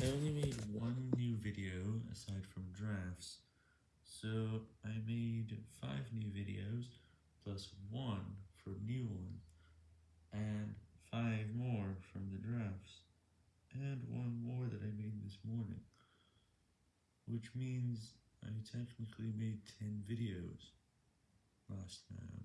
I only made one new video aside from drafts, so I made 5 new videos, plus 1 for new one, and 5 more from the drafts, and 1 more that I made this morning, which means I technically made 10 videos last night.